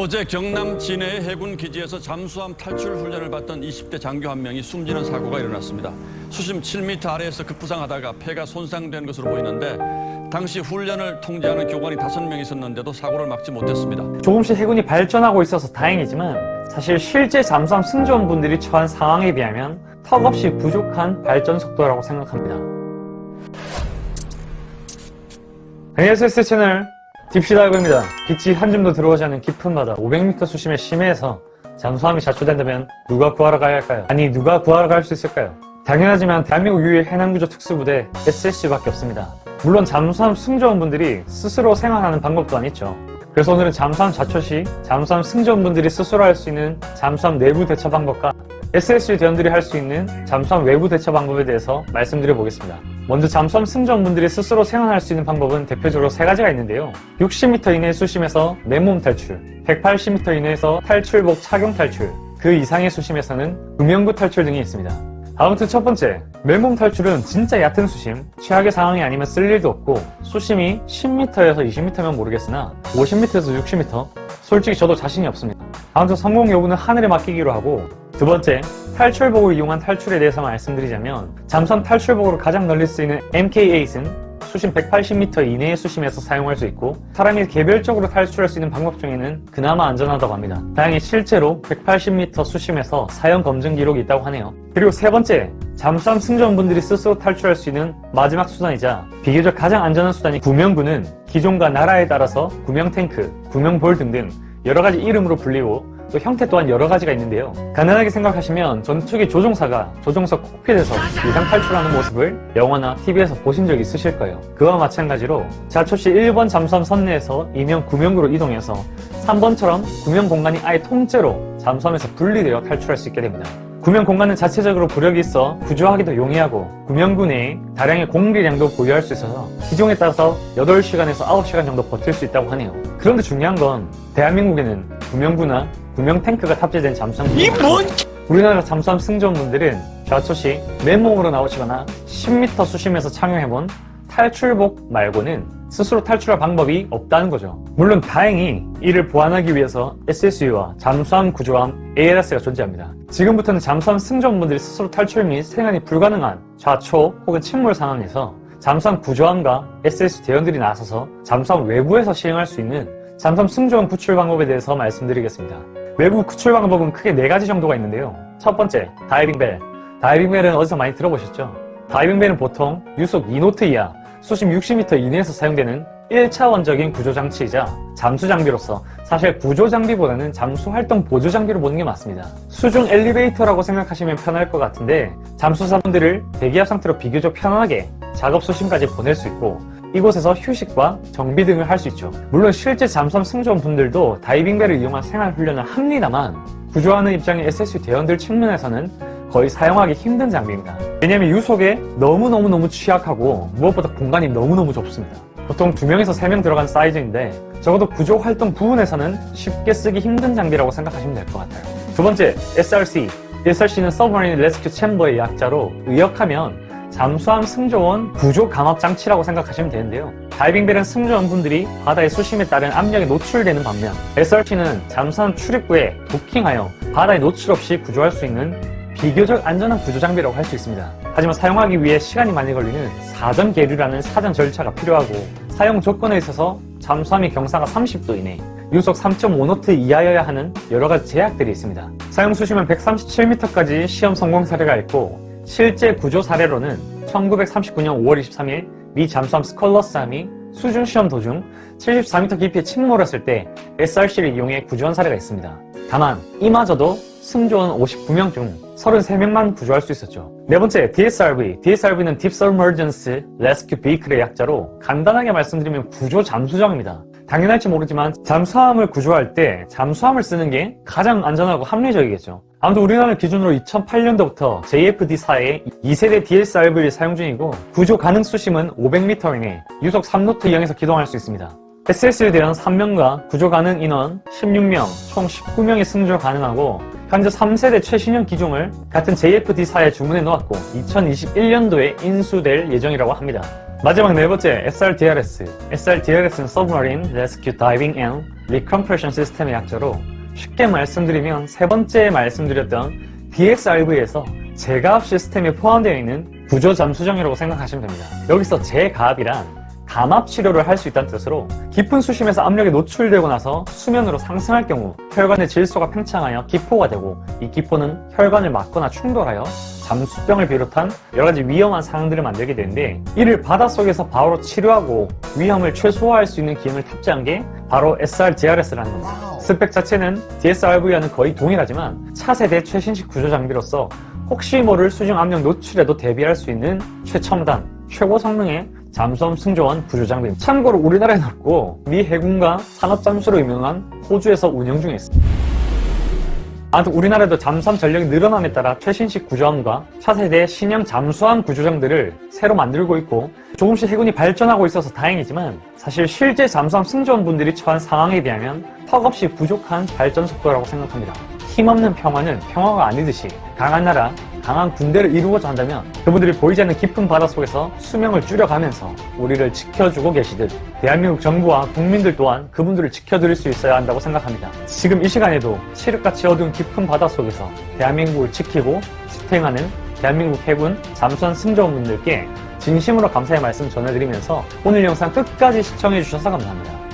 어제 경남 진해의 해군 기지에서 잠수함 탈출 훈련을 받던 20대 장교 한 명이 숨지는 사고가 일어났습니다. 수심 7m 아래에서 급부상하다가 폐가 손상된 것으로 보이는데 당시 훈련을 통제하는 교관이 5명 있었는데도 사고를 막지 못했습니다. 조금씩 해군이 발전하고 있어서 다행이지만 사실 실제 잠수함 승조원분들이 처한 상황에 비하면 턱없이 부족한 발전 속도라고 생각합니다. 안녕하세요 스채널 딥시다이브입니다. 빛이 한 줌도 들어오지 않는 깊은 바다 500m 수심의 심해에서 잠수함이 좌초된다면 누가 구하러 가야 할까요? 아니 누가 구하러 갈 수 있을까요? 당연하지만 대한민국 유일 해난구조 특수부대 SSU밖에 없습니다. 물론 잠수함 승조원분들이 스스로 생환하는 방법 또한 있죠. 그래서 오늘은 잠수함 좌초 시 잠수함 승조원분들이 스스로 할 수 있는 잠수함 내부 대처 방법과 SSU 대원들이 할 수 있는 잠수함 외부 대처 방법에 대해서 말씀드려 보겠습니다. 먼저 잠수함 승조원분들이 스스로 생활할 수 있는 방법은 대표적으로 세 가지가 있는데요. 60m 이내의 수심에서 맨몸 탈출, 180m 이내에서 탈출복 착용 탈출, 그 이상의 수심에서는 구명구 탈출 등이 있습니다. 아무튼 첫 번째, 맨몸 탈출은 진짜 얕은 수심, 최악의 상황이 아니면 쓸 일도 없고 수심이 10m에서 20m면 모르겠으나 50m에서 60m? 솔직히 저도 자신이 없습니다. 아무튼 성공 여부는 하늘에 맡기기로 하고 두 번째, 탈출복을 이용한 탈출에 대해서 말씀드리자면 잠수함 탈출복으로 가장 널리 쓰이는 MK8은 수심 180m 이내의 수심에서 사용할 수 있고 사람이 개별적으로 탈출할 수 있는 방법 중에는 그나마 안전하다고 합니다. 다행히 실제로 180m 수심에서 사용 검증 기록이 있다고 하네요. 그리고 세 번째, 잠수함 승조원분들이 스스로 탈출할 수 있는 마지막 수단이자 비교적 가장 안전한 수단이 구명구는 기종과 나라에 따라서 구명탱크, 구명볼 등등 여러 가지 이름으로 불리고 또 형태 또한 여러 가지가 있는데요. 간단하게 생각하시면 전투기 조종사가 조종석 콕핏에서 이상 탈출하는 모습을 영화나 TV에서 보신 적 있으실 거예요. 그와 마찬가지로 자초시 1번 잠수함 선내에서 이면 구명구로 이동해서 3번처럼 구명 공간이 아예 통째로 잠수함에서 분리되어 탈출할 수 있게 됩니다. 구명 공간은 자체적으로 부력이 있어 구조하기도 용이하고 구명구 내에 다량의 공기량도 보유할 수 있어서 기종에 따라서 8시간에서 9시간 정도 버틸 수 있다고 하네요. 그런데 중요한 건 대한민국에는 구명구나 구명 탱크가 탑재된 잠수함 이 뭔? 우리나라 잠수함 승조원분들은 좌초시 맨몸으로 나오시거나 10m 수심에서 착용해본 탈출복 말고는 스스로 탈출할 방법이 없다는 거죠. 물론 다행히 이를 보완하기 위해서 SSU와 잠수함 구조함 ALS가 존재합니다. 지금부터는 잠수함 승조원분들이 스스로 탈출 및 생활이 불가능한 좌초 혹은 침몰 상황에서 잠수함 구조함과 SS 대원들이 나서서 잠수함 외부에서 시행할 수 있는 잠수함 승조원 구출 방법에 대해서 말씀드리겠습니다. 외부 구출 방법은 크게 네 가지 정도가 있는데요. 첫 번째, 다이빙벨. 다이빙벨은 어디서 많이 들어보셨죠? 다이빙벨은 보통 유속 2노트 이하, 수심 60m 이내에서 사용되는 1차원적인 구조장치이자 잠수장비로서 사실 구조장비보다는 잠수활동 보조장비로 보는 게 맞습니다. 수중 엘리베이터라고 생각하시면 편할 것 같은데 잠수사분들을 대기압 상태로 비교적 편안하게 작업 수심까지 보낼 수 있고 이곳에서 휴식과 정비 등을 할 수 있죠. 물론 실제 잠수함 승조원 분들도 다이빙벨을 이용한 생활훈련을 합니다만 구조하는 입장의 SSU 대원들 측면에서는 거의 사용하기 힘든 장비입니다. 왜냐하면 유속에 너무너무너무 취약하고 무엇보다 공간이 너무너무 좁습니다. 보통 2명에서 3명 들어간 사이즈인데 적어도 구조 활동 부분에서는 쉽게 쓰기 힘든 장비라고 생각하시면 될 것 같아요. 두 번째, SRC. SRC는 Submarine Rescue Chamber의 약자로 의역하면 잠수함 승조원 구조 강압 장치라고 생각하시면 되는데요. 다이빙벨은 승조원분들이 바다의 수심에 따른 압력에 노출되는 반면 SRC는 잠수함 출입구에 도킹하여 바다에 노출 없이 구조할 수 있는 비교적 안전한 구조 장비라고 할 수 있습니다. 하지만 사용하기 위해 시간이 많이 걸리는 사전 계류라는 사전 절차가 필요하고 사용 조건에 있어서 잠수함의 경사가 30도 이내, 유속 3.5노트 이하여야 하는 여러 가지 제약들이 있습니다. 사용 수심은 137m까지 시험 성공 사례가 있고 실제 구조 사례로는 1939년 5월 23일 미 잠수함 스컬러스함이 수중 시험 도중 74m 깊이에 침몰했을 때 SRC를 이용해 구조한 사례가 있습니다. 다만 이마저도 승조원 59명 중 33명만 구조할 수 있었죠. 네 번째, DSRV. DSRV는 Deep Submergence Rescue Vehicle의 약자로 간단하게 말씀드리면 구조 잠수정입니다. 당연할지 모르지만 잠수함을 구조할 때 잠수함을 쓰는 게 가장 안전하고 합리적이겠죠. 아무튼 우리나라 기준으로 2008년도부터 JFD4의 2세대 DSRV를 사용 중이고 구조 가능 수심은 500m 이내 유속 3노트 이항에서 기동할 수 있습니다. SS에 대한 3명과 구조 가능 인원 16명, 총 19명이 승조 가능하고 현재 3세대 최신형 기종을 같은 JFD4에 주문해 놓았고 2021년도에 인수될 예정이라고 합니다. 마지막 네 번째 SRDRS. SRDRS는 Submarine Rescue Diving and Recompression System의 약자로 쉽게 말씀드리면 세 번째 말씀드렸던 DXRV에서 제가압 시스템이 포함되어 있는 구조 잠수정이라고 생각하시면 됩니다. 여기서 제가압이란 감압 치료를 할 수 있다는 뜻으로 깊은 수심에서 압력에 노출되고 나서 수면으로 상승할 경우 혈관의 질소가 팽창하여 기포가 되고 이 기포는 혈관을 막거나 충돌하여 잠수병을 비롯한 여러 가지 위험한 상황들을 만들게 되는데 이를 바닷속에서 바로 치료하고 위험을 최소화할 수 있는 기능을 탑재한 게 바로 SRDRS라는 겁니다. 스펙 자체는 DSRV와는 거의 동일하지만 차세대 최신식 구조 장비로서 혹시 모를 수중 압력 노출에도 대비할 수 있는 최첨단, 최고 성능의 잠수함 승조원 구조 장비입니다. 참고로 우리나라에는 없고 미 해군과 산업잠수로 유명한 호주에서 운영 중에 있습니다. 아무튼 우리나라도 잠수함 전력이 늘어남에 따라 최신식 구조함과 차세대 신형 잠수함 구조장들을 새로 만들고 있고 조금씩 해군이 발전하고 있어서 다행이지만 사실 실제 잠수함 승조원분들이 처한 상황에 비하면 턱없이 부족한 발전 속도라고 생각합니다. 힘없는 평화는 평화가 아니듯이 강한 나라, 강한 군대를 이루고자 한다면 그분들이 보이지 않는 깊은 바닷속에서 수명을 줄여가면서 우리를 지켜주고 계시듯 대한민국 정부와 국민들 또한 그분들을 지켜드릴 수 있어야 한다고 생각합니다. 지금 이 시간에도 칠흑같이 어두운 깊은 바닷속에서 대한민국을 지키고 지탱하는 대한민국 해군 잠수함 승조원분들께 진심으로 감사의 말씀 전해드리면서 오늘 영상 끝까지 시청해주셔서 감사합니다.